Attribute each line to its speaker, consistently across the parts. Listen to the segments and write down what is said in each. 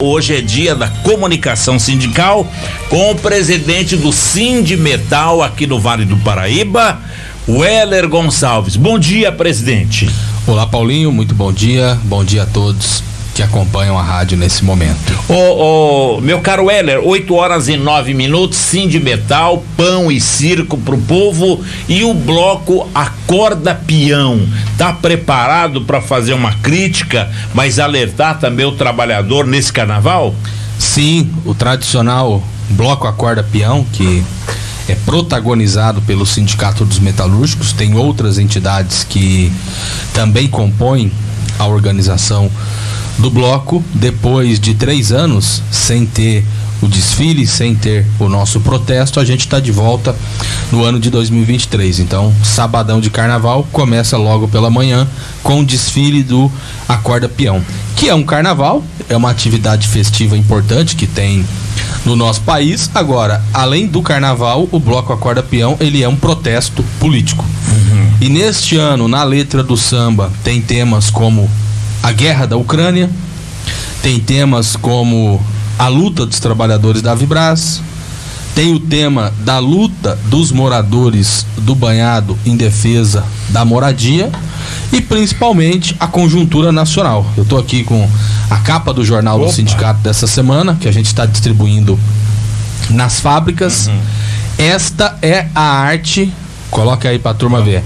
Speaker 1: Hoje é dia da comunicação sindical com o presidente do Sindimetal aqui no Vale do Paraíba, Weller Gonçalves. Bom dia, presidente.
Speaker 2: Olá, Paulinho, muito bom dia. Bom dia a todos que acompanham a rádio nesse momento.
Speaker 1: Ô, ô, meu caro Heller, 8 horas e 9 minutos, sim de metal, pão e circo pro povo e o bloco Acorda Peão. Tá preparado para fazer uma crítica, mas alertar também o trabalhador nesse carnaval?
Speaker 2: Sim, o tradicional bloco Acorda Peão, que é protagonizado pelo Sindicato dos Metalúrgicos, tem outras entidades que também compõem a organização do bloco, depois de três anos sem ter o desfile, sem ter o nosso protesto, a gente está de volta no ano de 2023. Então, sabadão de carnaval começa logo pela manhã com o desfile do Acorda Peão, que é um carnaval, é uma atividade festiva importante que tem no nosso país. Agora, além do carnaval, o bloco Acorda Peão ele é um protesto político. Uhum. E neste ano, na letra do samba, tem temas como a guerra da Ucrânia, tem temas como a luta dos trabalhadores da Vibras, tem o tema da luta dos moradores do banhado em defesa da moradia e principalmente a conjuntura nacional. Eu estou aqui com a capa do jornal Opa. do sindicato dessa semana que a gente está distribuindo nas fábricas. Uhum. Esta é a arte. Coloca aí para a turma ver.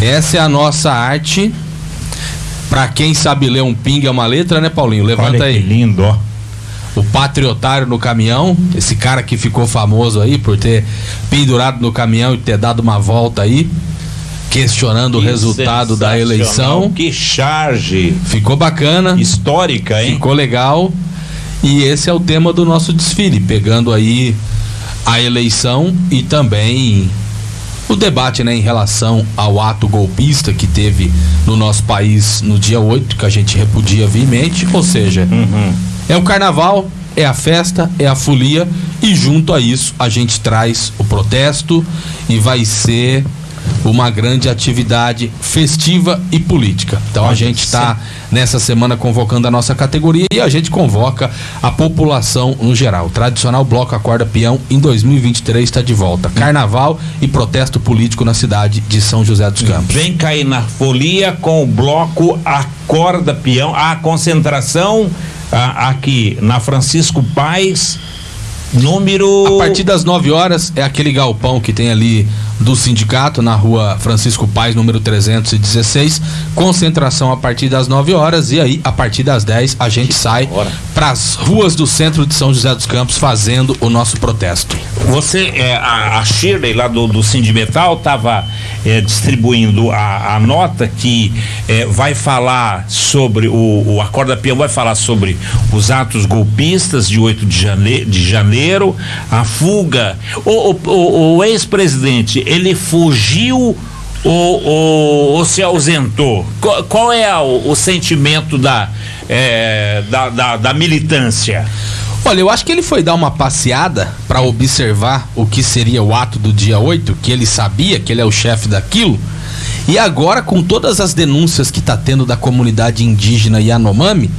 Speaker 2: Essa é a nossa arte Pra quem sabe ler um ping é uma letra, né, Paulinho? Levanta Olha aí.
Speaker 1: Que lindo, ó.
Speaker 2: O patriotário no caminhão, esse cara que ficou famoso aí por ter pendurado no caminhão e ter dado uma volta aí, questionando que o resultado da eleição.
Speaker 1: Que charge!
Speaker 2: Ficou bacana.
Speaker 1: Histórica, hein?
Speaker 2: Ficou legal. E esse é o tema do nosso desfile, pegando aí a eleição e também o debate né, em relação ao ato golpista que teve no nosso país no dia 8, que a gente repudia viamente, ou seja, uhum. é o carnaval, é a festa, é a folia e junto a isso a gente traz o protesto e vai ser uma grande atividade festiva e política. Então a gente está nessa semana convocando a nossa categoria e a gente convoca a população no geral. O tradicional Bloco Acorda Peão em 2023 está de volta. Carnaval e protesto político na cidade de São José dos Campos.
Speaker 1: Vem cair na folia com o Bloco Acorda Peão. A concentração aqui na Francisco Paz Número.
Speaker 2: A partir das 9 horas é aquele galpão que tem ali do sindicato na rua Francisco Paz, número 316. Concentração a partir das 9 horas e aí, a partir das 10, a gente sai para as ruas do centro de São José dos Campos fazendo o nosso protesto.
Speaker 1: Você, é, a, a Shirley lá do, do Sindimetal estava é, distribuindo a, a, nota que é, vai falar sobre o, o Acorda Peão vai falar sobre os atos golpistas de 8 de janeiro, de janeiro a fuga. O, o, o ex-presidente, ele fugiu ou, ou, ou, se ausentou? Qual, qual é o, o sentimento da, é, da, da, da militância?
Speaker 2: Olha, eu acho que ele foi dar uma passeada para observar o que seria o ato do dia 8, que ele sabia que ele é o chefe daquilo. E agora, com todas as denúncias que tá tendo da comunidade indígena Yanomami,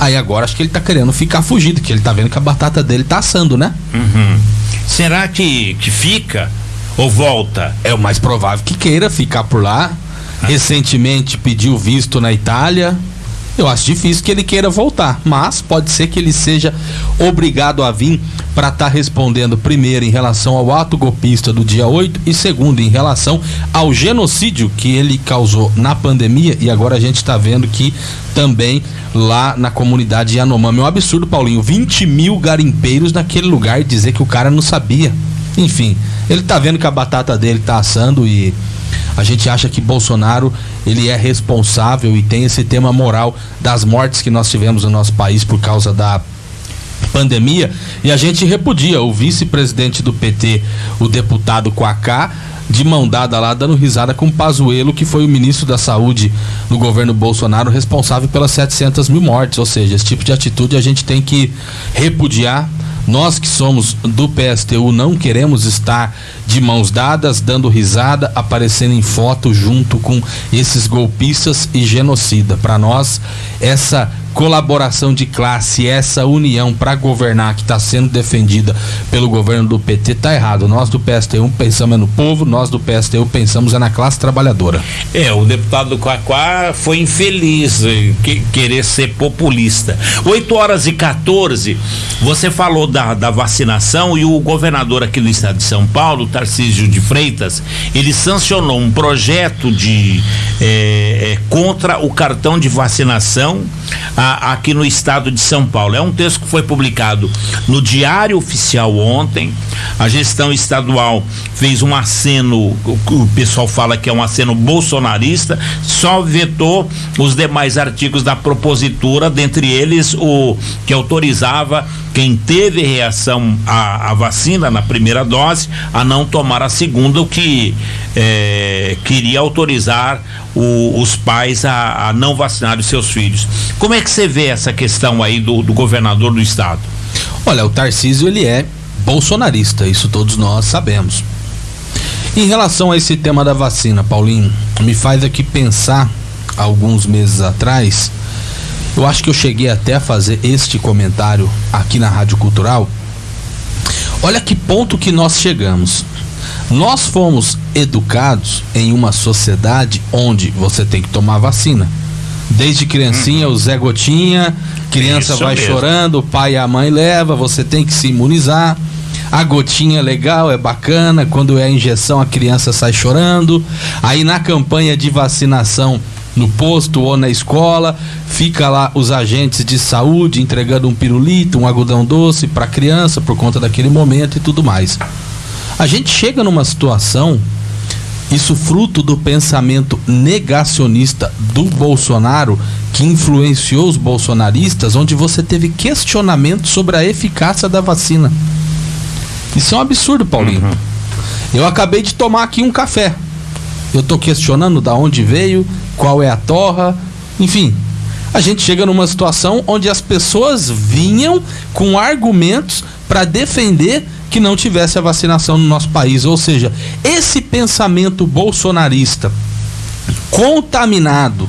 Speaker 2: aí agora acho que ele tá querendo ficar fugido, que ele tá vendo que a batata dele tá assando, né?
Speaker 1: Uhum. Será que, que fica ou volta?
Speaker 2: É o mais provável que queira ficar por lá. Ah. Recentemente pediu visto na Itália, eu acho difícil que ele queira voltar, mas pode ser que ele seja obrigado a vir para estar tá respondendo primeiro em relação ao ato golpista do dia 8 e segundo em relação ao genocídio que ele causou na pandemia e agora a gente está vendo que também lá na comunidade Yanomami. É um absurdo, Paulinho. 20 mil garimpeiros naquele lugar e dizer que o cara não sabia. Enfim, ele tá vendo que a batata dele tá assando e a gente acha que Bolsonaro ele é responsável e tem esse tema moral das mortes que nós tivemos no nosso país por causa da pandemia e a gente repudia o vice-presidente do PT, o deputado Quacá, de mão dada lá, dando risada com Pazuello, que foi o ministro da Saúde no governo Bolsonaro, responsável pelas 700 mil mortes. Ou seja, esse tipo de atitude a gente tem que repudiar nós que somos do PSTU não queremos estar de mãos dadas, dando risada, aparecendo em foto junto com esses golpistas e genocida. Para nós, essa colaboração de classe, essa união para governar que está sendo defendida pelo governo do PT tá errado. Nós do PSTU pensamos é no povo, nós do PSTU pensamos é na classe trabalhadora.
Speaker 1: É, o deputado Quaquá foi infeliz em que, querer ser populista. 8 horas e 14, você falou da, da vacinação e o governador aqui do estado de São Paulo, Tarcísio de Freitas, ele sancionou um projeto de é, é, contra o cartão de vacinação a, aqui no estado de São Paulo. É um texto que foi publicado no Diário Oficial ontem. A gestão estadual fez um aceno, o pessoal fala que é um aceno bolsonarista, só vetou os demais artigos da propositura, dentre eles o que autorizava quem teve reação à, à, vacina na primeira dose a não tomar a segunda, o que é, queria autorizar o, os pais a, a, não vacinar os seus filhos. Como é que você vê essa questão aí do, do governador do estado?
Speaker 2: Olha, o Tarcísio ele é bolsonarista, isso todos nós sabemos. Em relação a esse tema da vacina, Paulinho, me faz aqui pensar alguns meses atrás eu acho que eu cheguei até a fazer este comentário aqui na Rádio Cultural. Olha que ponto que nós chegamos. Nós fomos educados em uma sociedade onde você tem que tomar vacina. Desde criancinha, uhum. o Zé Gotinha, criança Isso vai mesmo. chorando, o pai e a mãe leva, você tem que se imunizar. A gotinha é legal, é bacana, quando é a injeção a criança sai chorando. Aí na campanha de vacinação no posto ou na escola, fica lá os agentes de saúde entregando um pirulito, um algodão doce para a criança por conta daquele momento e tudo mais. A gente chega numa situação, isso fruto do pensamento negacionista do Bolsonaro, que influenciou os bolsonaristas, onde você teve questionamento sobre a eficácia da vacina. Isso é um absurdo, Paulinho. Uhum. Eu acabei de tomar aqui um café. Eu estou questionando da onde veio, qual é a torra, enfim. A gente chega numa situação onde as pessoas vinham com argumentos para defender que não tivesse a vacinação no nosso país. Ou seja, esse pensamento bolsonarista contaminado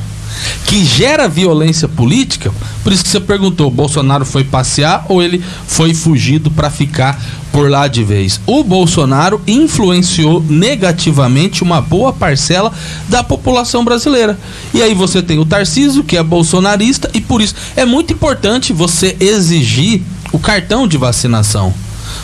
Speaker 2: que gera violência política, por isso que você perguntou, Bolsonaro foi passear ou ele foi fugido para ficar por lá de vez? O Bolsonaro influenciou negativamente uma boa parcela da população brasileira. E aí você tem o Tarcísio, que é bolsonarista, e por isso é muito importante você exigir o cartão de vacinação.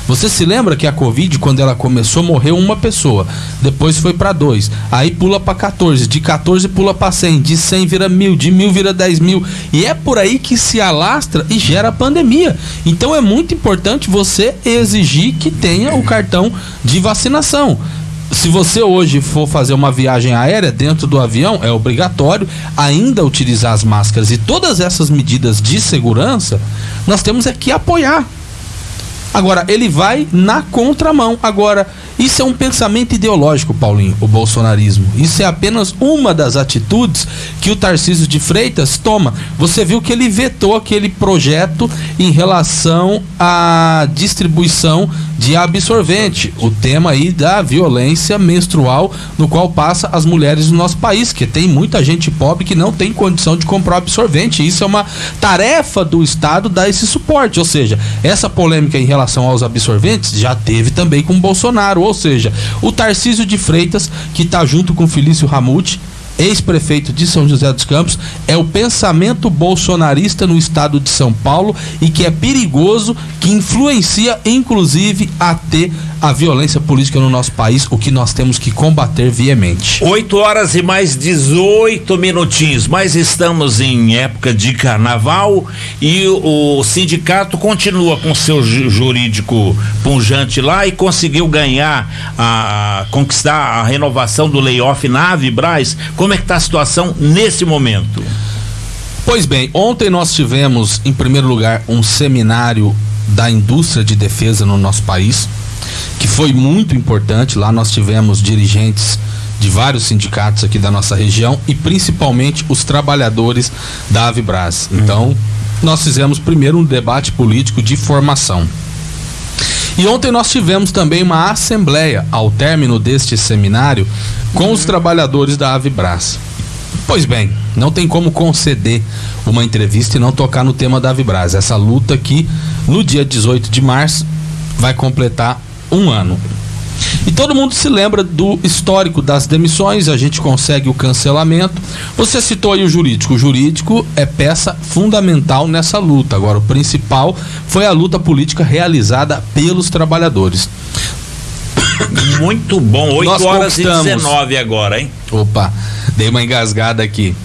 Speaker 2: Você se lembra que a Covid, quando ela começou, morreu uma pessoa. Depois foi para dois. Aí pula para 14. De 14 pula para 100. De 100 vira mil. De mil vira 10 mil. E é por aí que se alastra e gera pandemia. Então é muito importante você exigir que tenha o cartão de vacinação se você hoje for fazer uma viagem aérea dentro do avião, é obrigatório ainda utilizar as máscaras e todas essas medidas de segurança, nós temos é que apoiar. Agora, ele vai na contramão. Agora, isso é um pensamento ideológico, Paulinho, o bolsonarismo. Isso é apenas uma das atitudes que o Tarcísio de Freitas toma. Você viu que ele vetou aquele projeto em relação à distribuição de absorvente, o tema aí da violência menstrual no qual passa as mulheres no nosso país, que tem muita gente pobre que não tem condição de comprar absorvente. Isso é uma tarefa do Estado dar esse suporte, ou seja, essa polêmica em relação aos absorventes já teve também com Bolsonaro. Ou seja, o Tarcísio de Freitas, que está junto com Felício Ramute, ex-prefeito de São José dos Campos, é o pensamento bolsonarista no estado de São Paulo e que é perigoso, que influencia inclusive a ter a violência política no nosso país, o que nós temos que combater viamente.
Speaker 1: 8 horas e mais 18 minutinhos, mas estamos em época de carnaval e o, o sindicato continua com seu jurídico punjante lá e conseguiu ganhar, a, conquistar a renovação do layoff na Avibraz. Como é que está a situação nesse momento?
Speaker 2: Pois bem, ontem nós tivemos, em primeiro lugar, um seminário da indústria de defesa no nosso país que foi muito importante. Lá nós tivemos dirigentes de vários sindicatos aqui da nossa região e principalmente os trabalhadores da Avibras. Então, nós fizemos primeiro um debate político de formação. E ontem nós tivemos também uma assembleia ao término deste seminário com os uhum. trabalhadores da Avibras. Pois bem, não tem como conceder uma entrevista e não tocar no tema da Vibras. Essa luta que no dia 18 de março vai completar um ano. E todo mundo se lembra do histórico das demissões, a gente consegue o cancelamento. Você citou aí o jurídico. O jurídico é peça fundamental nessa luta. Agora, o principal foi a luta política realizada pelos trabalhadores.
Speaker 1: Muito bom, 8 horas e 19 agora, hein?
Speaker 2: Opa, dei uma engasgada aqui.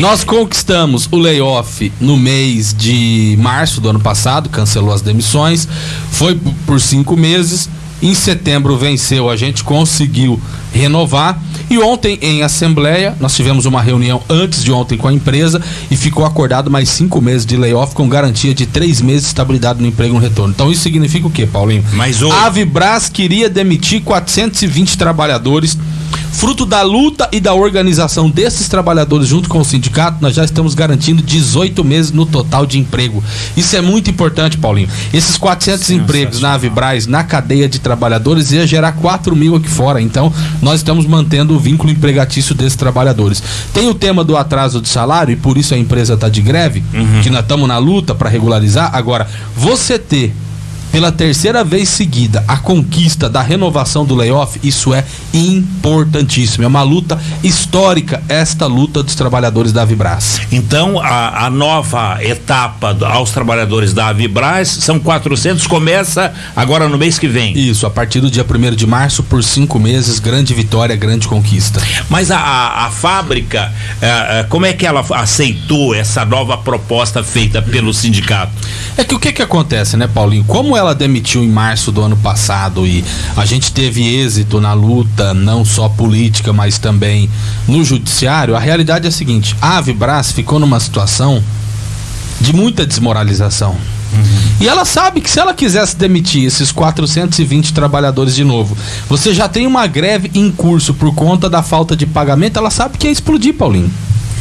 Speaker 2: Nós conquistamos o layoff no mês de março do ano passado, cancelou as demissões, foi por cinco meses. Em setembro venceu, a gente conseguiu renovar. E ontem, em assembleia, nós tivemos uma reunião antes de ontem com a empresa e ficou acordado mais cinco meses de layoff com garantia de três meses de estabilidade no emprego no retorno. Então isso significa o quê, Paulinho?
Speaker 1: Mas o...
Speaker 2: A Vibras queria demitir 420 trabalhadores Fruto da luta e da organização desses trabalhadores junto com o sindicato, nós já estamos garantindo 18 meses no total de emprego. Isso é muito importante, Paulinho. Esses 400 empregos na Avibraz, na cadeia de trabalhadores, ia gerar 4 mil aqui fora. Então, nós estamos mantendo o vínculo empregatício desses trabalhadores. Tem o tema do atraso de salário, e por isso a empresa está de greve, uhum. que nós estamos na luta para regularizar. Agora, você ter pela terceira vez seguida a conquista da renovação do layoff, isso é importantíssimo. É uma luta histórica, esta luta dos trabalhadores da Vibras.
Speaker 1: Então, a, a nova etapa aos trabalhadores da Vibras são 400, começa agora no mês que vem.
Speaker 2: Isso, a partir do dia 1 de março, por cinco meses, grande vitória, grande conquista.
Speaker 1: Mas a, a, a fábrica, é, é, como é que ela aceitou essa nova proposta feita pelo sindicato?
Speaker 2: É que o que que acontece, né, Paulinho? Como ela demitiu em março do ano passado e a gente teve êxito na luta, não só política, mas também no judiciário, a realidade é a seguinte: a Avibras ficou numa situação de muita desmoralização. Uhum. E ela sabe que se ela quisesse demitir esses 420 trabalhadores de novo, você já tem uma greve em curso por conta da falta de pagamento, ela sabe que ia explodir, Paulinho.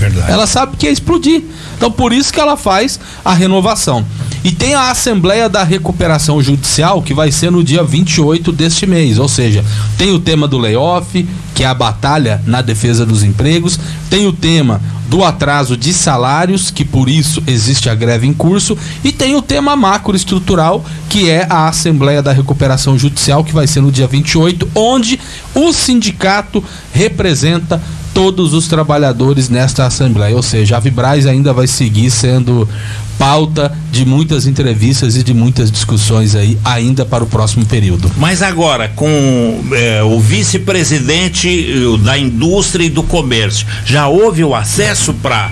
Speaker 2: Verdade. Ela sabe que ia explodir. Então por isso que ela faz a renovação. E tem a Assembleia da Recuperação Judicial, que vai ser no dia 28 deste mês. Ou seja, tem o tema do layoff, que é a batalha na defesa dos empregos, tem o tema do atraso de salários, que por isso existe a greve em curso, e tem o tema macroestrutural, que é a Assembleia da Recuperação Judicial, que vai ser no dia 28, onde o sindicato representa todos os trabalhadores nesta Assembleia. Ou seja, a Vibraz ainda vai seguir sendo pauta de muitas entrevistas e de muitas discussões aí ainda para o próximo período.
Speaker 1: Mas agora, com é, o vice-presidente eh, da indústria e do comércio, já houve o acesso para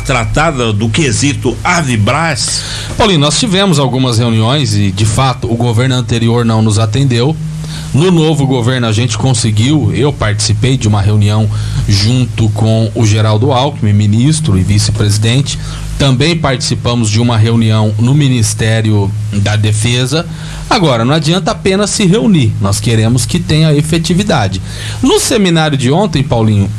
Speaker 1: tratar do, do quesito Avibras?
Speaker 2: Paulinho, nós tivemos algumas reuniões e, de fato, o governo anterior não nos atendeu. No novo governo a gente conseguiu, eu participei de uma reunião junto com o Geraldo Alckmin, ministro e vice-presidente, também participamos de uma reunião no Ministério da Defesa. Agora, não adianta apenas se reunir, nós queremos que tenha efetividade. No seminário de ontem, Paulinho,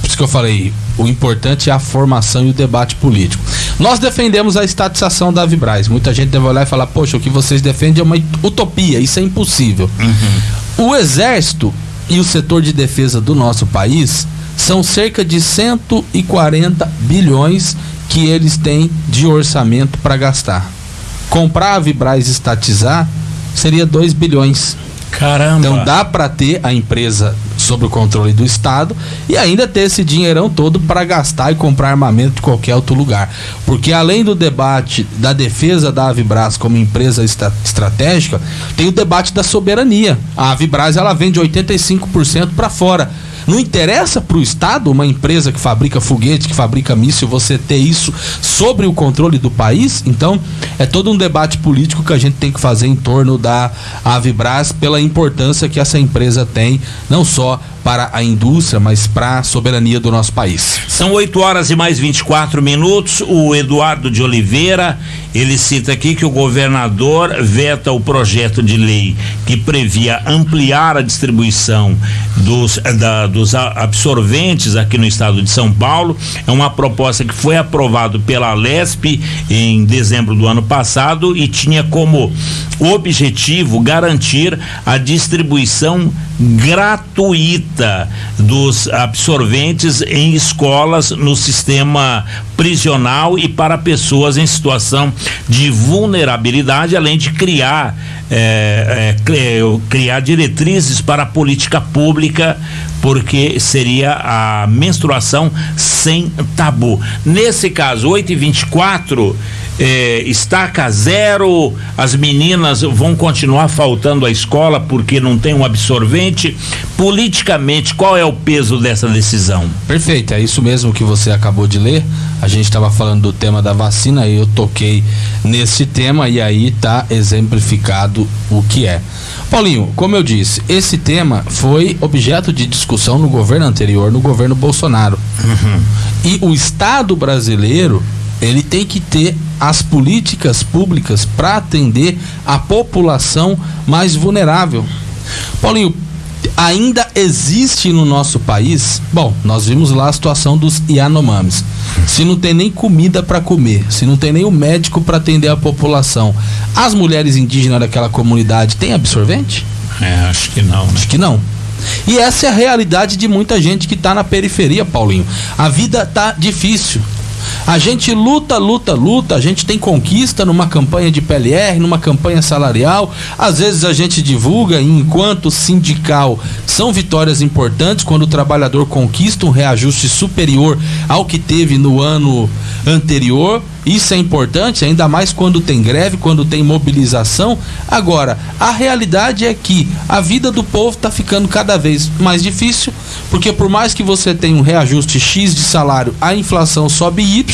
Speaker 2: por isso que eu falei, o importante é a formação e o debate político. Nós defendemos a estatização da Vibraz. Muita gente deve olhar e falar, poxa, o que vocês defendem é uma utopia, isso é impossível. Uhum. O Exército e o setor de defesa do nosso país são cerca de 140 bilhões que eles têm de orçamento para gastar. Comprar a Vibraz estatizar seria 2 bilhões.
Speaker 1: Caramba.
Speaker 2: Então dá para ter a empresa sob o controle do Estado e ainda ter esse dinheirão todo para gastar e comprar armamento de qualquer outro lugar. Porque além do debate da defesa da Avibras como empresa estratégica, tem o debate da soberania. A Avibras ela vende 85% para fora. Não interessa para o Estado, uma empresa que fabrica foguete, que fabrica míssil, você ter isso sobre o controle do país? Então, é todo um debate político que a gente tem que fazer em torno da Avibras pela importância que essa empresa tem, não só para a indústria, mas para a soberania do nosso país.
Speaker 1: São 8 horas e mais 24 minutos. O Eduardo de Oliveira, ele cita aqui que o governador veta o projeto de lei que previa ampliar a distribuição dos, da, dos absorventes aqui no estado de São Paulo. É uma proposta que foi aprovada pela Lesp em dezembro do ano passado e tinha como objetivo garantir a distribuição gratuita dos absorventes em escolas no sistema prisional e para pessoas em situação de vulnerabilidade, além de criar é, é, criar diretrizes para a política pública, porque seria a menstruação sem tabu. Nesse caso, 8 e 24 é, estaca zero, as meninas vão continuar faltando à escola porque não tem um absorvente. Politicamente, qual é o peso dessa decisão?
Speaker 2: Perfeito, é isso mesmo que você acabou de ler. A gente estava falando do tema da vacina e eu toquei nesse tema e aí está exemplificado o que é. Paulinho, como eu disse, esse tema foi objeto de discussão no governo anterior, no governo Bolsonaro. Uhum. E o Estado brasileiro ele tem que ter as políticas públicas para atender a população mais vulnerável. Paulinho, ainda existe no nosso país, bom, nós vimos lá a situação dos Yanomamis. Se não tem nem comida para comer, se não tem nem o médico para atender a população, as mulheres indígenas daquela comunidade têm absorvente?
Speaker 1: É, acho que não. Né?
Speaker 2: Acho que não. E essa é a realidade de muita gente que está na periferia, Paulinho. A vida tá difícil. A gente luta, luta, luta, a gente tem conquista numa campanha de PLR, numa campanha salarial. Às vezes a gente divulga, enquanto sindical, são vitórias importantes quando o trabalhador conquista um reajuste superior ao que teve no ano anterior. Isso é importante, ainda mais quando tem greve, quando tem mobilização. Agora, a realidade é que a vida do povo está ficando cada vez mais difícil, porque por mais que você tenha um reajuste X de salário, a inflação sobe Y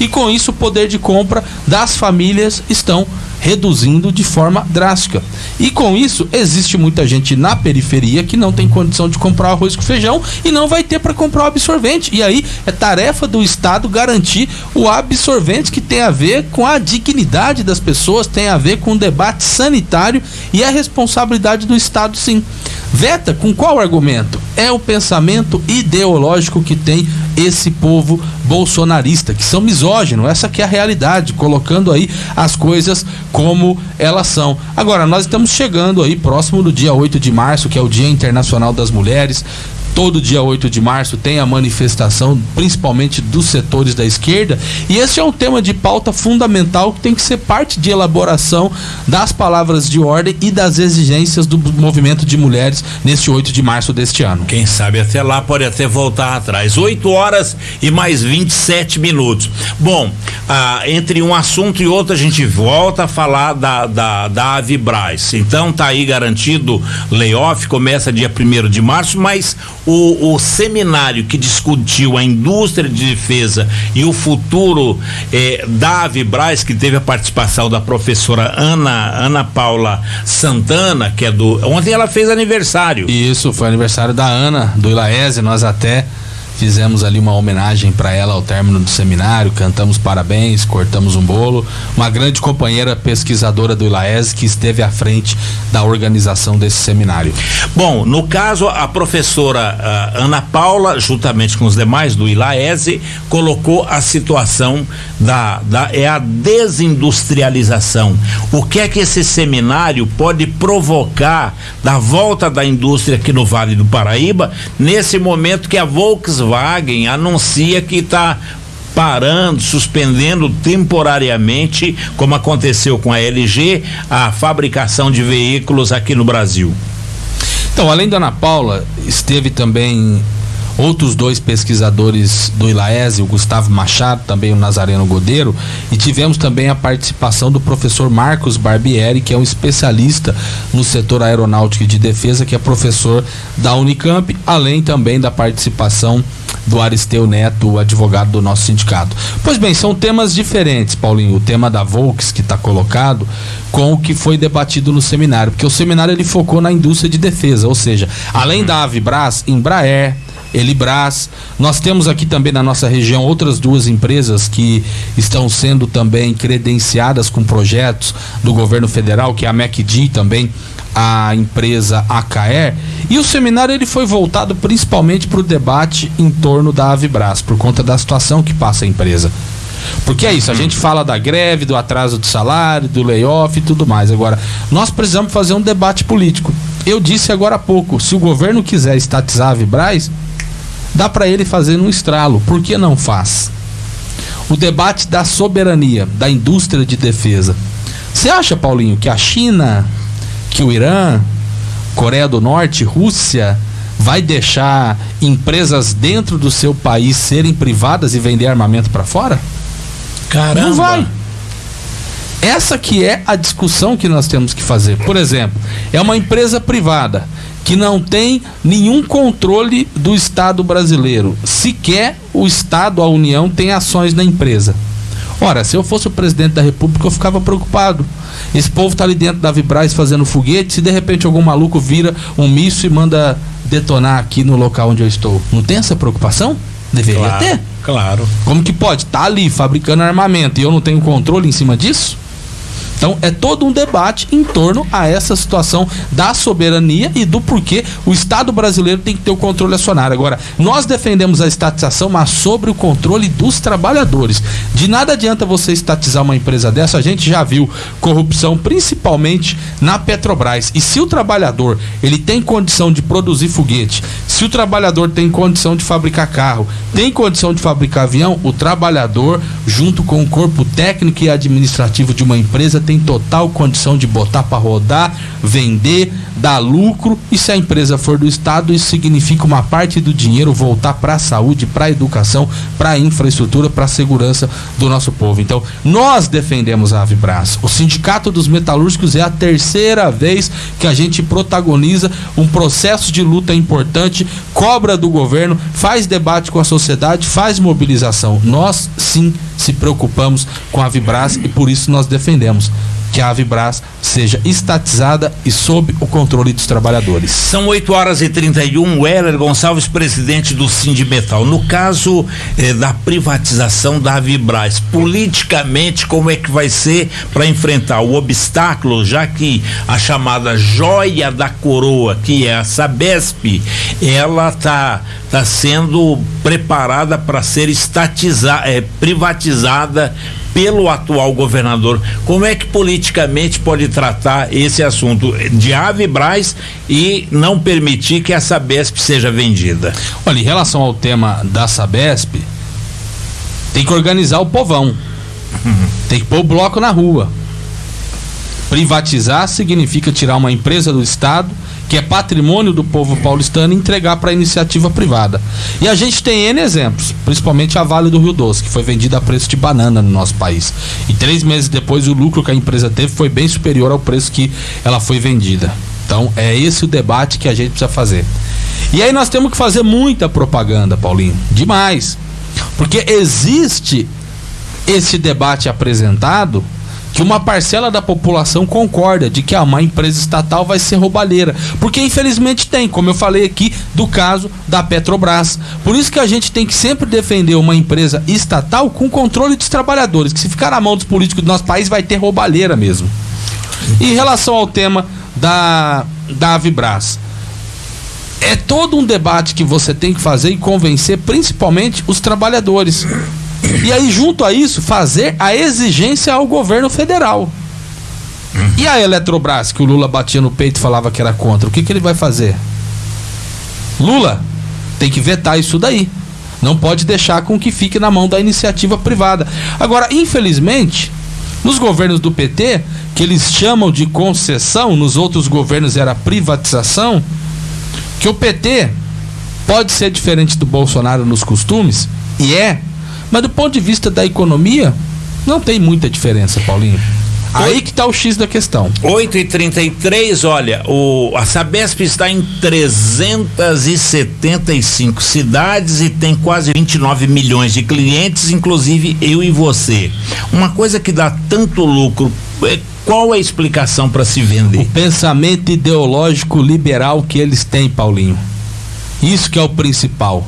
Speaker 2: e com isso o poder de compra das famílias estão reduzindo de forma drástica. E com isso, existe muita gente na periferia que não tem condição de comprar arroz com feijão e não vai ter para comprar o absorvente. E aí é tarefa do Estado garantir o absorvente que tem a ver com a dignidade das pessoas, tem a ver com o debate sanitário e a responsabilidade do Estado, sim. Veta com qual argumento? É o pensamento ideológico que tem esse povo bolsonarista, que são misóginos, essa que é a realidade, colocando aí as coisas como elas são. Agora, nós estamos chegando aí próximo do dia 8 de março, que é o Dia Internacional das Mulheres todo dia 8 de março tem a manifestação, principalmente dos setores da esquerda, e esse é um tema de pauta fundamental que tem que ser parte de elaboração das palavras de ordem e das exigências do movimento de mulheres neste 8 de março deste ano.
Speaker 1: Quem sabe até lá pode até voltar atrás. 8 horas e mais 27 minutos. Bom, ah, entre um assunto e outro a gente volta a falar da, da, da Avibraz. Então tá aí garantido layoff, começa dia 1 de março, mas o, o seminário que discutiu a indústria de defesa e o futuro eh, da Avibraz, que teve a participação da professora Ana, Ana Paula Santana, que é do. Ontem ela fez aniversário.
Speaker 2: Isso, foi aniversário da Ana, do Ilaese, nós até Fizemos ali uma homenagem para ela ao término do seminário, cantamos parabéns, cortamos um bolo. Uma grande companheira pesquisadora do ILAES que esteve à frente da organização desse seminário.
Speaker 1: Bom, no caso, a professora uh, Ana Paula, juntamente com os demais do ILAESE, colocou a situação da, da é a desindustrialização. O que é que esse seminário pode provocar da volta da indústria aqui no Vale do Paraíba, nesse momento que a Volkswagen Volkswagen anuncia que está parando, suspendendo temporariamente, como aconteceu com a LG, a fabricação de veículos aqui no Brasil.
Speaker 2: Então, além da Ana Paula, esteve também outros dois pesquisadores do ILAES, o Gustavo Machado, também o Nazareno Godeiro, e tivemos também a participação do professor Marcos Barbieri, que é um especialista no setor aeronáutico e de defesa, que é professor da Unicamp, além também da participação do Aristeu Neto, advogado do nosso sindicato. Pois bem, são temas diferentes, Paulinho. O tema da Volks que está colocado com o que foi debatido no seminário, porque o seminário ele focou na indústria de defesa, ou seja, além da Avibras, Embraer, Elibras. Nós temos aqui também na nossa região outras duas empresas que estão sendo também credenciadas com projetos do governo federal, que é a MacD também a empresa AKR e o seminário ele foi voltado principalmente para o debate em torno da Avibras por conta da situação que passa a empresa. Porque é isso, a gente fala da greve, do atraso de salário, do layoff e tudo mais. Agora, nós precisamos fazer um debate político. eu disse agora há pouco, se o governo quiser estatizar a Vibraz, dá para ele fazer no estralo. Por que não faz? O debate da soberania da indústria de defesa. Você acha, Paulinho, que a China, que o Irã, Coreia do Norte, Rússia, vai deixar empresas dentro do seu país serem privadas e vender armamento para fora?
Speaker 1: Caramba.
Speaker 2: Não vai. Essa que é a discussão que nós temos que fazer. Por exemplo, é uma empresa privada que não tem nenhum controle do Estado brasileiro. Sequer o Estado, a União, tem ações na empresa. Ora, se eu fosse o presidente da República, eu ficava preocupado. Esse povo tá ali dentro da Vibraz fazendo foguete, se de repente algum maluco vira um míssil e manda detonar aqui no local onde eu estou. Não tem essa preocupação? Deveria
Speaker 1: Claro,
Speaker 2: ter.
Speaker 1: Claro.
Speaker 2: Como que pode? Tá ali fabricando armamento e eu não tenho controle em cima disso? Então é todo um debate em torno a essa situação da soberania e do porquê o Estado brasileiro tem que ter o controle acionário. Agora, nós defendemos a estatização, mas sobre o controle dos trabalhadores. De nada adianta você estatizar uma empresa dessa, a gente já viu corrupção principalmente na Petrobras. E se o trabalhador, ele tem condição de produzir foguete, se o trabalhador tem condição de fabricar carro, tem condição de fabricar avião, o trabalhador, junto com o corpo técnico e administrativo de uma empresa, tem total condição de botar para rodar, vender, dar lucro. E se a empresa for do Estado, isso significa uma parte do dinheiro voltar para a saúde, para a educação, para a infraestrutura, para a segurança do nosso povo. Então, nós defendemos a Avibras. O Sindicato dos Metalúrgicos é a terceira vez que a gente protagoniza um processo de luta importante, cobra do governo, faz debate com a sociedade, faz mobilização. Nós, sim, se preocupamos com a Avibras e por isso nós defendemos que a Avibras seja estatizada e sob o controle dos trabalhadores.
Speaker 1: São 8 horas e 31. O Heller Gonçalves, presidente do Sindimetal. No caso eh, da privatização da Vibraz, politicamente, como é que vai ser para enfrentar o obstáculo, já que a chamada joia da coroa, que é a Sabesp, ela tá, tá sendo preparada para ser estatizada, eh, privatizada pelo atual governador. Como é que politicamente pode tratar esse assunto de Avibraz e não permitir que a Sabesp seja vendida?
Speaker 2: Olha, em relação ao tema da Sabesp, tem que organizar o povão. Tem que pôr o bloco na rua. Privatizar significa tirar uma empresa do Estado, que é patrimônio do povo paulistano, entregar para iniciativa privada. E a gente tem N exemplos, principalmente a Vale do Rio Doce, que foi vendida a preço de banana no nosso país. E três meses depois, o lucro que a empresa teve foi bem superior ao preço que ela foi vendida. Então, é esse o debate que a gente precisa fazer. E aí nós temos que fazer muita propaganda, Paulinho. Demais. Porque existe esse debate apresentado que uma parcela da população concorda de que ah, uma empresa estatal vai ser roubalheira. Porque infelizmente tem, como eu falei aqui, do caso da Petrobras. Por isso que a gente tem que sempre defender uma empresa estatal com controle dos trabalhadores, que se ficar na mão dos políticos do nosso país vai ter roubalheira mesmo. Em relação ao tema da, da Avibras, é todo um debate que você tem que fazer e convencer principalmente os trabalhadores. E aí, junto a isso, fazer a exigência ao governo federal. E a Eletrobras, que o Lula batia no peito e falava que era contra, o que, que ele vai fazer? Lula tem que vetar isso daí. Não pode deixar com que fique na mão da iniciativa privada. Agora, infelizmente, nos governos do PT, que eles chamam de concessão, nos outros governos era privatização, que o PT pode ser diferente do Bolsonaro nos costumes, e é, mas do ponto de vista da economia, não tem muita diferença, Paulinho. Aí que tá o X da questão.
Speaker 1: 8 e 33 olha, o, a Sabesp está em 375 cidades e tem quase 29 milhões de clientes, inclusive eu e você. Uma coisa que dá tanto lucro, é, qual a explicação para se
Speaker 2: O
Speaker 1: vender?
Speaker 2: pensamento ideológico liberal que eles têm, Paulinho. Isso que é o principal.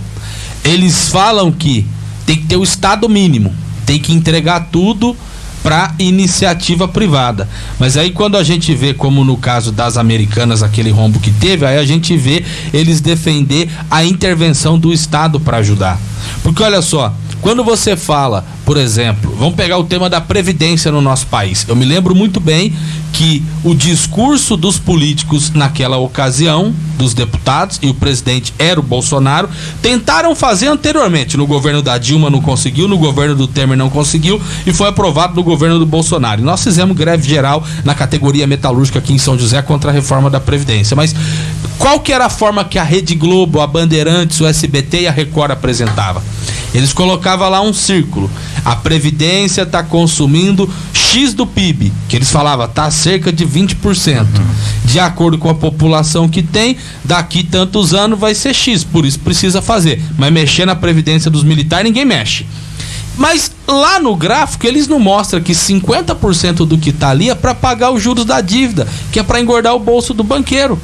Speaker 2: Eles falam que tem que ter o estado mínimo, tem que entregar tudo para iniciativa privada. Mas aí quando a gente vê como no caso das americanas aquele rombo que teve, aí a gente vê eles defender a intervenção do estado para ajudar. Porque olha só, quando você fala, por exemplo, vamos pegar o tema da previdência no nosso país. Eu me lembro muito bem que o discurso dos políticos naquela ocasião, dos deputados e o presidente era o Bolsonaro, tentaram fazer anteriormente. No governo da Dilma não conseguiu, no governo do Temer não conseguiu e foi aprovado no governo do Bolsonaro. Nós fizemos greve geral na categoria metalúrgica aqui em São José contra a reforma da Previdência. Mas qual que era a forma que a Rede Globo, a Bandeirantes, o SBT e a Record apresentava? Eles colocavam lá um círculo. A Previdência está consumindo X do PIB, que eles falavam, está cerca de 20%. Uhum. De acordo com a população que tem, daqui tantos anos vai ser X, por isso precisa fazer. Mas mexer na Previdência dos militares, ninguém mexe. Mas lá no gráfico eles não mostram que 50% do que está ali é para pagar os juros da dívida, que é para engordar o bolso do banqueiro.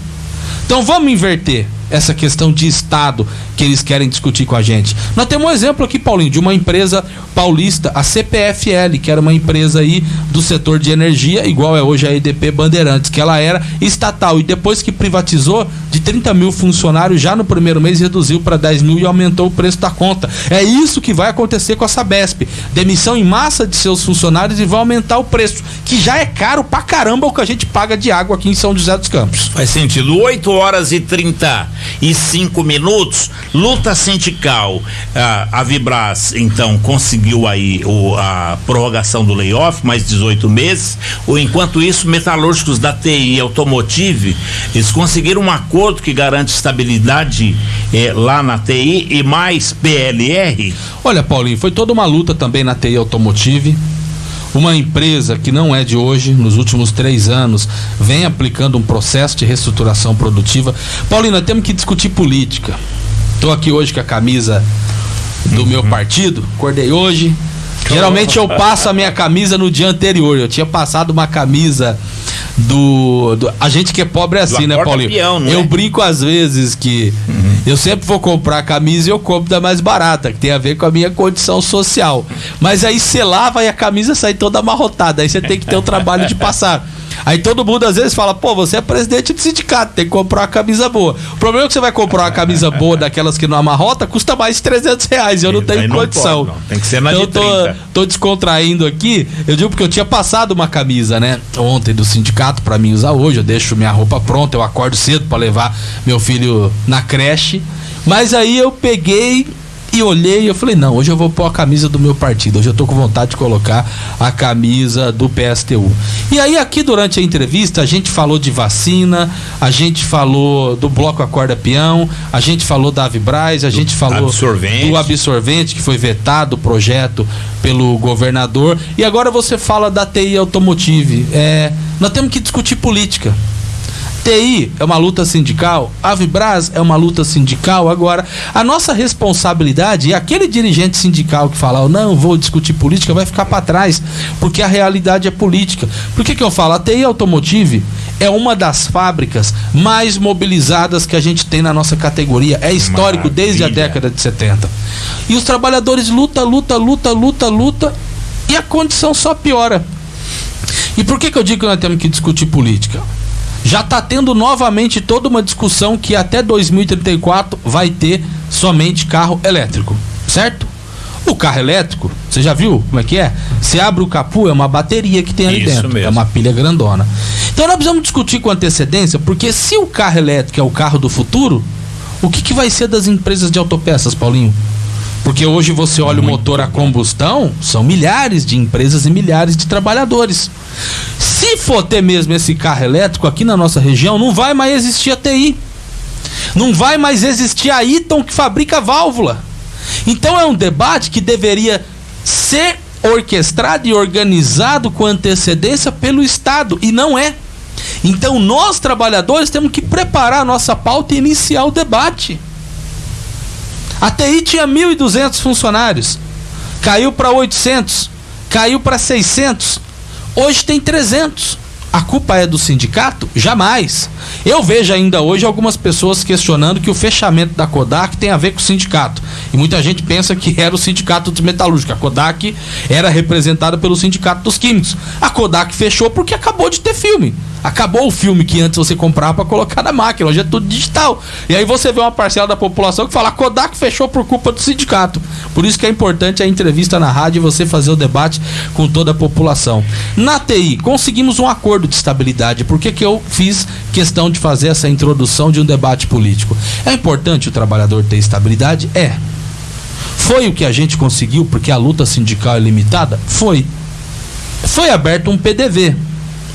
Speaker 2: Então vamos inverter essa questão de Estado que eles querem discutir com a gente. Nós temos um exemplo aqui, Paulinho, de uma empresa paulista, a CPFL, que era uma empresa aí do setor de energia, igual é hoje a EDP Bandeirantes, que ela era estatal e depois que privatizou, de 30 mil funcionários já no primeiro mês reduziu para 10 mil e aumentou o preço da conta. É isso que vai acontecer com a Sabesp. Demissão em massa de seus funcionários e vai aumentar o preço, que já é caro pra caramba o que a gente paga de água aqui em São José dos Campos.
Speaker 1: Faz sentido. 8 horas e 35 minutos. Luta sindical. Ah, a Vibras, então, conseguiu aí o, a prorrogação do layoff, mais 18 meses. Ou, enquanto isso, metalúrgicos da TI Automotive, eles conseguiram um acordo que garante estabilidade eh, lá na TI e mais PLR.
Speaker 2: Olha, Paulinho, foi toda uma luta também na TI Automotive uma empresa que não é de hoje, nos últimos três anos, vem aplicando um processo de reestruturação produtiva. Paulina, temos que discutir política. Estou aqui hoje com a camisa do uhum. meu partido, acordei hoje. Geralmente eu passo a minha camisa no dia anterior. Eu tinha passado uma camisa do, do, a gente que é pobre é assim, né, Paulinho? Peão, eu é? brinco às vezes que uhum. eu sempre vou comprar camisa e eu compro da mais barata, que tem a ver com a minha condição social. Mas aí você lava e a camisa sai toda amarrotada, aí você tem que ter o trabalho de passar. Aí todo mundo às vezes fala, pô, você é presidente do sindicato, tem que comprar uma camisa boa. O problema é que você vai comprar uma camisa boa daquelas que não amarrota, custa mais de 300 reais. Eu não tenho não condição. Pode, não.
Speaker 1: Tem que ser na então, de 30.
Speaker 2: Eu tô, tô descontraindo aqui. Eu digo porque eu tinha passado uma camisa, né? Ontem do sindicato para mim usar hoje. Eu deixo minha roupa pronta, eu acordo cedo para levar meu filho na creche. Mas aí eu peguei e olhei e eu falei, não, hoje eu vou pôr a camisa do meu partido. Hoje eu tô com vontade de colocar a camisa do PSTU. E aí aqui durante a entrevista a gente falou de vacina, a gente falou do bloco Acorda Peão, a gente falou da Avibraz, a do gente falou
Speaker 1: absorvente.
Speaker 2: do absorvente que foi vetado o projeto pelo governador. E agora você fala da TI Automotive. É, nós temos que discutir política. TI é uma luta sindical, a Vibras é uma luta sindical. Agora, a nossa responsabilidade e aquele dirigente sindical que fala, não, vou discutir política, vai ficar para trás, porque a realidade é política. Por que, que eu falo? A TI Automotive é uma das fábricas mais mobilizadas que a gente tem na nossa categoria. É histórico Maravilha. desde a década de 70. E os trabalhadores luta, luta, luta, luta, luta, e a condição só piora. E por que, que eu digo que nós temos que discutir política? Já está tendo novamente toda uma discussão que até 2034 vai ter somente carro elétrico, certo? O carro elétrico, você já viu como é que é? Você abre o capu, é uma bateria que tem ali Isso dentro. Mesmo. É uma pilha grandona. Então nós precisamos discutir com antecedência, porque se o carro elétrico é o carro do futuro, o que, que vai ser das empresas de autopeças, Paulinho? Porque hoje você olha o motor a combustão, são milhares de empresas e milhares de trabalhadores. Se for ter mesmo esse carro elétrico aqui na nossa região, não vai mais existir a TI. Não vai mais existir a Iton que fabrica válvula. Então é um debate que deveria ser orquestrado e organizado com antecedência pelo Estado e não é. Então nós trabalhadores temos que preparar a nossa pauta e iniciar o debate. A TI tinha 1.200 funcionários, caiu para 800, caiu para 600, hoje tem 300. A culpa é do sindicato? Jamais. Eu vejo ainda hoje algumas pessoas questionando que o fechamento da Kodak tem a ver com o sindicato. E muita gente pensa que era o sindicato dos metalúrgicos. A Kodak era representada pelo sindicato dos químicos. A Kodak fechou porque acabou de ter filme. Acabou o filme que antes você comprava para colocar na máquina, hoje é tudo digital. E aí você vê uma parcela da população que fala: Kodak fechou por culpa do sindicato. Por isso que é importante a entrevista na rádio e você fazer o debate com toda a população. Na TI, conseguimos um acordo de estabilidade. Por que, que eu fiz questão de fazer essa introdução de um debate político? É importante o trabalhador ter estabilidade? É. Foi o que a gente conseguiu porque a luta sindical é limitada? Foi. Foi aberto um PDV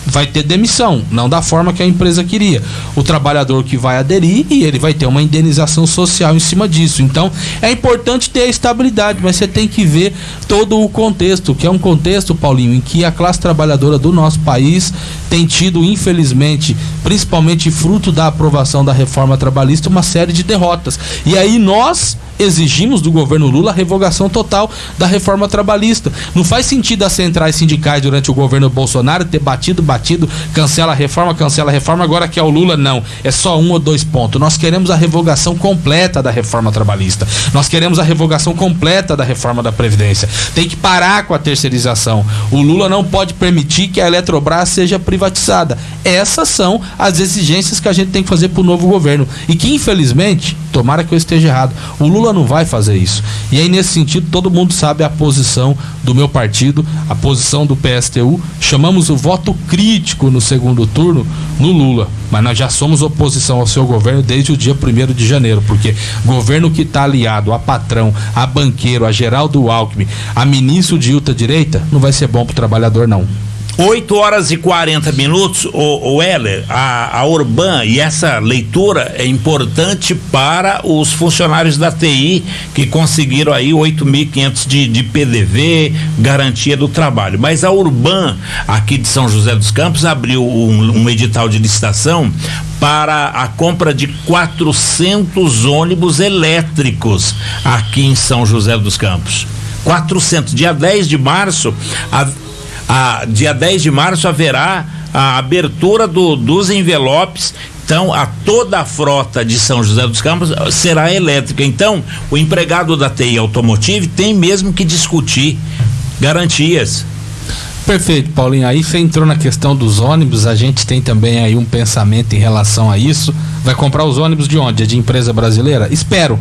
Speaker 2: vai ter demissão, não da forma que a empresa queria. O trabalhador que vai aderir e ele vai ter uma indenização social em cima disso. Então, é importante ter a estabilidade, mas você tem que ver todo o contexto, que é um contexto, Paulinho, em que a classe trabalhadora do nosso país tem tido, infelizmente, principalmente fruto da aprovação da reforma trabalhista, uma série de derrotas. E aí nós exigimos do governo Lula a revogação total da reforma trabalhista. Não faz sentido as centrais sindicais durante o governo Bolsonaro ter batido, batido, cancela a reforma, cancela a reforma, agora que é o Lula, não. É só um ou dois pontos. Nós queremos a revogação completa da reforma trabalhista. Nós queremos a revogação completa da reforma da Previdência. Tem que parar com a terceirização. O Lula não pode permitir que a Eletrobras seja privatizada. Essas são as exigências que a gente tem que fazer para o novo governo. E que, infelizmente, tomara que eu esteja errado, o Lula Lula não vai fazer isso. E aí, nesse sentido, todo mundo sabe a posição do meu partido, a posição do PSTU. Chamamos o voto crítico no segundo turno no Lula. Mas nós já somos oposição ao seu governo desde o dia 1 de janeiro, porque governo que está aliado a patrão, a banqueiro, a Geraldo Alckmin, a ministro de ultra-direita, não vai ser bom para o trabalhador, não.
Speaker 1: 8 horas e 40 minutos, o, o Heller, a, a Urban, e essa leitura é importante para os funcionários da TI que conseguiram aí 8.500 de, de PDV, garantia do trabalho. Mas a Urban, aqui de São José dos Campos, abriu um, um edital de licitação para a compra de 400 ônibus elétricos aqui em São José dos Campos. 400. Dia 10 de março, a, a, dia 10 de março haverá a abertura do, dos envelopes então, a toda a frota de São José dos Campos será elétrica. Então, o empregado da TI Automotive tem mesmo que discutir garantias.
Speaker 2: Perfeito, Paulinho. Aí você entrou na questão dos ônibus, a gente tem também aí um pensamento em relação a isso. Vai comprar os ônibus de onde? É de empresa brasileira? Espero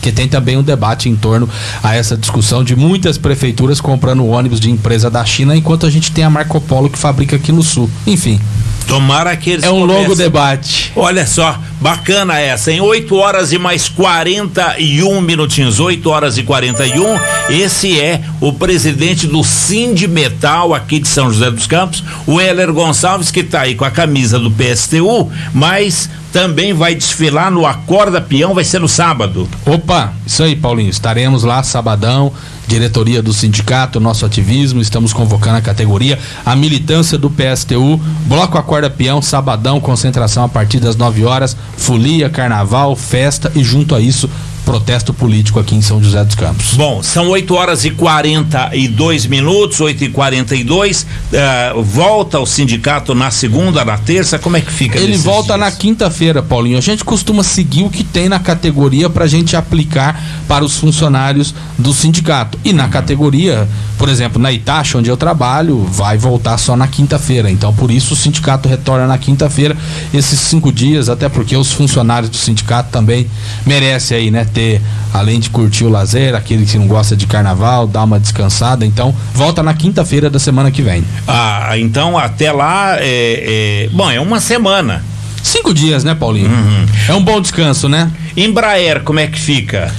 Speaker 2: que tem também um debate em torno a essa discussão de muitas prefeituras comprando ônibus de empresa da China, enquanto a gente tem a Marco Polo que fabrica aqui no sul. Enfim.
Speaker 1: Tomara que eles
Speaker 2: É um comecem. longo debate.
Speaker 1: Olha só, bacana essa, em 8 horas e mais 41 minutinhos, 8 horas e 41. Esse é o presidente do Sindimetal aqui de São José dos Campos, o Heller Gonçalves, que está aí com a camisa do PSTU, mas também vai desfilar no Acorda Peão, vai ser no sábado.
Speaker 2: Opa, isso aí, Paulinho. Estaremos lá sabadão, diretoria do sindicato, nosso ativismo, estamos convocando a categoria, a militância do PSTU, Bloco Acorda Peão, sabadão, concentração a partir das 9 horas, folia, carnaval, festa e junto a isso protesto político aqui em São José dos Campos.
Speaker 1: Bom, são 8 horas e 42 minutos, 8 e 42 uh, volta o sindicato na segunda, na terça, como é que fica?
Speaker 2: Ele volta dias? na quinta-feira, Paulinho. A gente costuma seguir o que tem na categoria para a gente aplicar para os funcionários do sindicato. E na categoria, por exemplo, na Itacha, onde eu trabalho, vai voltar só na quinta-feira. Então, por isso o sindicato retorna na quinta-feira, esses cinco dias, até porque os funcionários do sindicato também merecem aí, né? Ter, além de curtir o lazer, aquele que não gosta de carnaval, dar uma descansada. Então, volta na quinta-feira da semana que vem.
Speaker 1: Ah, então até lá é, é... bom, é uma semana.
Speaker 2: Cinco dias, né, Paulinho? Uhum. É um bom descanso, né?
Speaker 1: Embraer, como é que fica?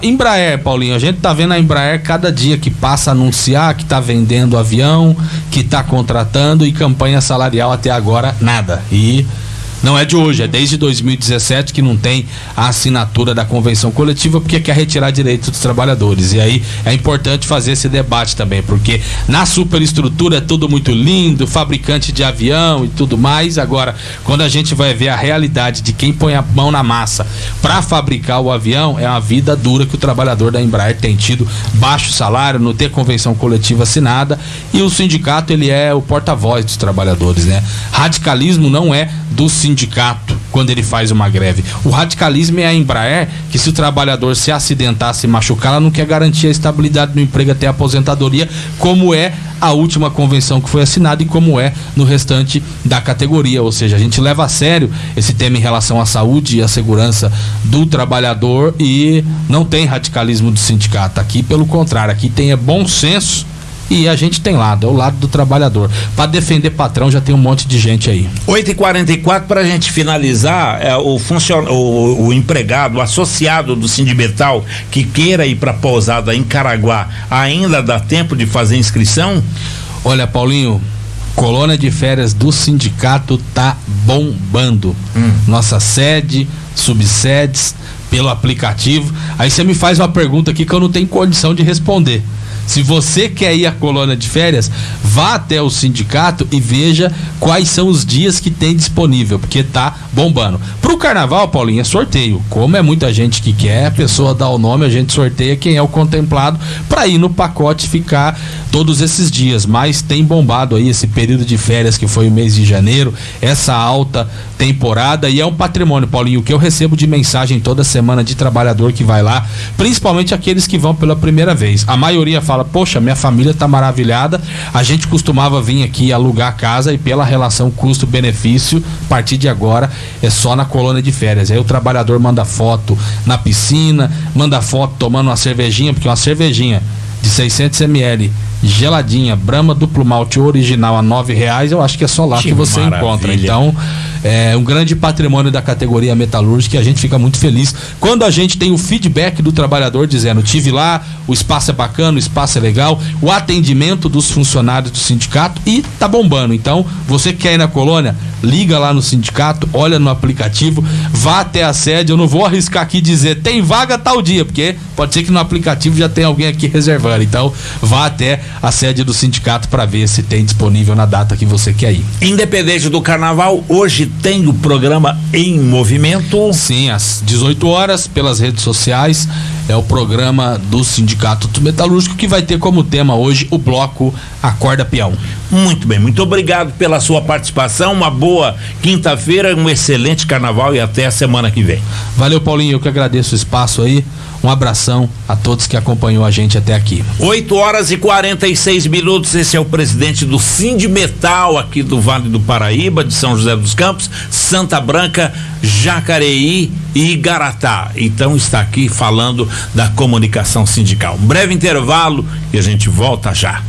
Speaker 2: Embraer, Paulinho, a gente tá vendo a Embraer cada dia que passa a anunciar que tá vendendo avião, que tá contratando e campanha salarial até agora nada. E não é de hoje, é desde 2017 que não tem a assinatura da convenção coletiva porque quer retirar direitos dos trabalhadores. E aí é importante fazer esse debate também, porque na superestrutura é tudo muito lindo, fabricante de avião e tudo mais. Agora, quando a gente vai ver a realidade de quem põe a mão na massa para fabricar o avião, é uma vida dura que o trabalhador da Embraer tem tido baixo salário, não ter convenção coletiva assinada e o sindicato ele é o porta-voz dos trabalhadores, né? Radicalismo não é do sindicato quando ele faz uma greve. O radicalismo é a Embraer, que se o trabalhador se acidentar, se machucar, ela não quer garantir a estabilidade no emprego até a aposentadoria, como é a última convenção que foi assinada e como é no restante da categoria. Ou seja, a gente leva a sério esse tema em relação à saúde e à segurança do trabalhador e não tem radicalismo do sindicato. Aqui, pelo contrário, aqui tem é bom senso e a gente tem lado, é o lado do trabalhador. Para defender patrão já tem um monte de gente aí.
Speaker 1: 8h44 para a gente finalizar, é, o, funcion... O, o, empregado, o associado do Sindimetal que queira ir para pousada em Caraguá, ainda dá tempo de fazer inscrição?
Speaker 2: Olha, Paulinho, colônia de férias do sindicato tá bombando. Hum. Nossa sede, subsedes, pelo aplicativo. Aí você me faz uma pergunta aqui que eu não tenho condição de responder. Se você quer ir à colônia de férias, vá até o sindicato e veja quais são os dias que tem disponível, porque tá bombando. Pro carnaval, Paulinho, é sorteio. Como é muita gente que quer, a pessoa dá o nome, a gente sorteia quem é o contemplado para ir no pacote ficar todos esses dias. Mas tem bombado aí esse período de férias que foi o mês de janeiro, essa alta temporada e é um patrimônio, Paulinho, que eu recebo de mensagem toda semana de trabalhador que vai lá, principalmente aqueles que vão pela primeira vez. A maioria fala fala, poxa, minha família está maravilhada. A gente costumava vir aqui alugar casa e pela relação custo-benefício, a partir de agora é só na colônia de férias. Aí o trabalhador manda foto na piscina, manda foto tomando uma cervejinha, porque uma cervejinha de 600 ml geladinha, Brahma duplo malte original a nove reais, eu acho que é só lá que, que você maravilha. encontra. Então, é um grande patrimônio da categoria metalúrgica e a gente fica muito feliz quando a gente tem o feedback do trabalhador dizendo: tive lá, o espaço é bacana, o espaço é legal, o atendimento dos funcionários do sindicato e tá bombando. Então, você quer ir na colônia? Liga lá no sindicato, olha no aplicativo, vá até a sede. Eu não vou arriscar aqui dizer tem vaga tal dia, porque pode ser que no aplicativo já tenha alguém aqui reservando. Então, vá até a sede do sindicato para ver se tem disponível na data que você quer ir.
Speaker 1: Independente do carnaval, hoje tem o programa em movimento.
Speaker 2: Sim, às 18 horas pelas redes sociais é o programa do Sindicato Metalúrgico que vai ter como tema hoje o bloco Acorda Peão.
Speaker 1: Muito bem, muito obrigado pela sua participação. Uma boa quinta-feira, um excelente carnaval e até a semana que vem.
Speaker 2: Valeu, Paulinho, eu que agradeço o espaço aí. Um abração a todos que acompanhou a gente até aqui.
Speaker 1: 8 horas e 46 minutos. Esse é o presidente do Sindimetal aqui do Vale do Paraíba, de São José dos Campos, Santa Branca, Jacareí e Igaratá. Então está aqui falando da comunicação sindical. Um breve intervalo e a gente volta já.